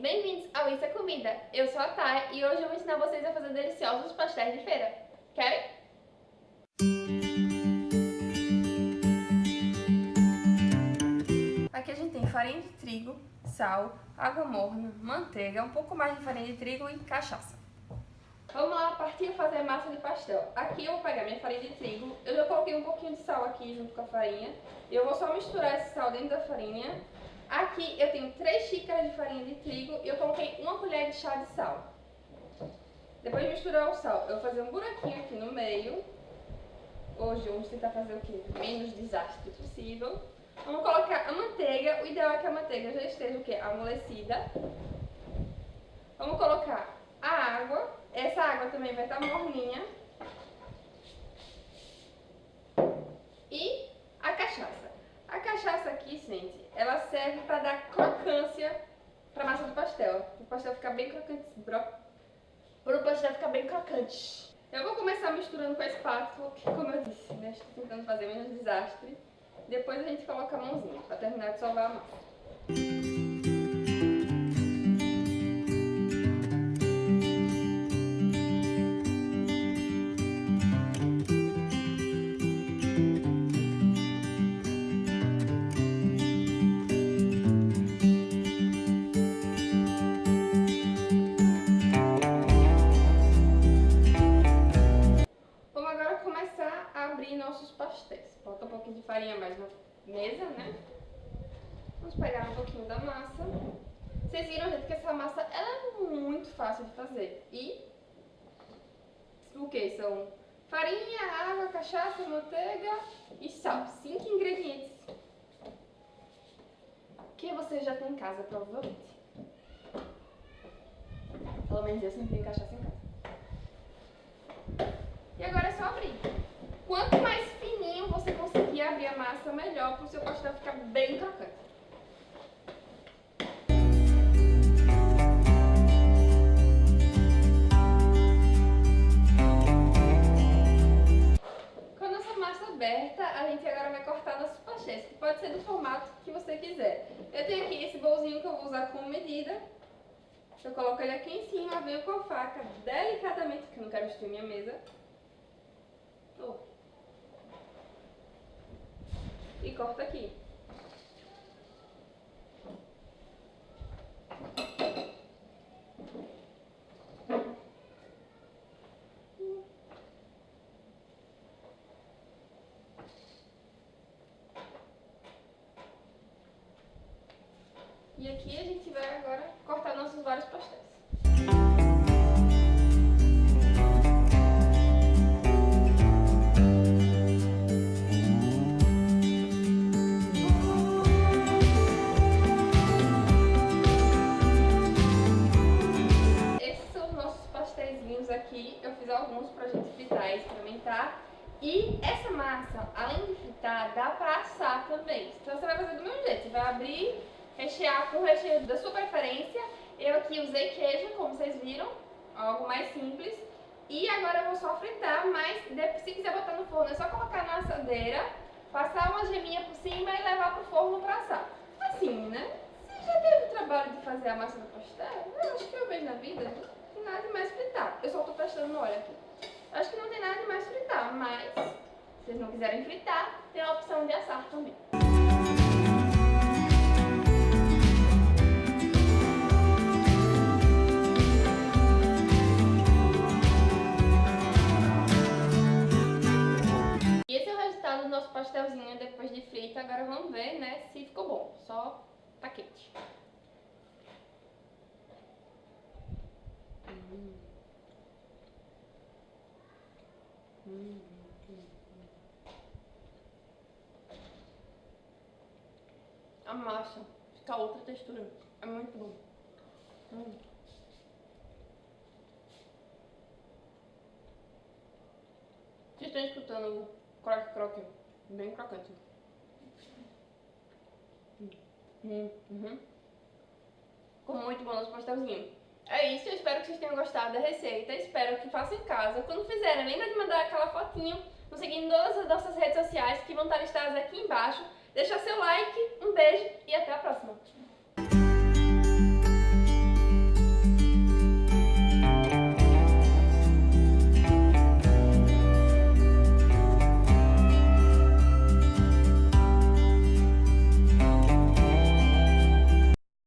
bem-vindos ao Isso é Comida. Eu sou a Thay e hoje eu vou ensinar vocês a fazer deliciosos pastéis de feira. Querem? Aqui a gente tem farinha de trigo, sal, água morna, manteiga, um pouco mais de farinha de trigo e cachaça. Vamos lá partir fazer massa de pastel. Aqui eu vou pegar minha farinha de trigo, eu já coloquei um pouquinho de sal aqui junto com a farinha. E eu vou só misturar esse sal dentro da farinha Aqui eu tenho 3 xícaras de farinha de trigo e eu coloquei uma colher de chá de sal. Depois de misturar o sal, eu vou fazer um buraquinho aqui no meio. Hoje vamos tentar fazer o quê? Menos desastre possível. Vamos colocar a manteiga. O ideal é que a manteiga já esteja o quê? Amolecida. Vamos colocar a água. Essa água também vai estar morninha. E a cachaça. A cachaça aqui, gente, ela serve para dar crocância para a massa do pastel. O pastel ficar bem crocante. Para o pastel ficar bem crocante. Eu vou começar misturando com a espátula, que como eu disse, né, estou tentando fazer menos desastre. Depois a gente coloca a mãozinha para terminar de salvar a massa. Nossos pastéis. Bota um pouquinho de farinha mais na mesa, né? Vamos pegar um pouquinho da massa. Vocês viram, gente, que essa massa é muito fácil de fazer. E o que? São farinha, água, cachaça, manteiga e sal. Cinco ingredientes que você já tem em casa, provavelmente. Pelo menos eu sempre tenho cachaça em casa. E agora é só abrir. Quanto mais fininho você conseguir abrir a massa, melhor para o seu pastel ficar bem crocante. Aberta, a gente agora vai cortar nossos pastéis, que pode ser do formato que você quiser. Eu tenho aqui esse bolzinho que eu vou usar como medida. Eu coloco ele aqui em cima, venho com a faca delicadamente, que eu não quero destruir minha mesa. Oh. e corta aqui. E aqui a gente vai agora cortar nossos vários pastéis. Aqui, eu fiz alguns pra gente fritar e experimentar. E essa massa, além de fritar, dá pra assar também. Então você vai fazer do mesmo jeito, você vai abrir, rechear com o recheio da sua preferência. Eu aqui usei queijo, como vocês viram, algo mais simples. E agora eu vou só fritar, mas se quiser botar no forno é só colocar na assadeira, passar uma geminha por cima e levar pro forno pra assar. Assim, né? Você já teve o trabalho de fazer a massa do pastel? Eu acho que eu vejo na vida tem nada de mais fritar. Eu só tô testando no óleo aqui. Acho que não tem nada de mais fritar, mas se vocês não quiserem fritar, tem a opção de assar também. E esse é o resultado do nosso pastelzinho depois de frito. Agora vamos ver, né, se ficou bom. Só tá quente. A massa fica outra textura. É muito bom. Hum. Vocês estão escutando o croque-croque? Bem crocante. Hum. Uhum. Ficou muito bom nosso pastelzinho. É isso, eu espero que vocês tenham gostado da receita, espero que façam em casa. Quando fizerem, lembra de mandar aquela fotinho, nos seguindo todas as nossas redes sociais que vão estar listadas aqui embaixo. Deixa seu like, um beijo e até a próxima.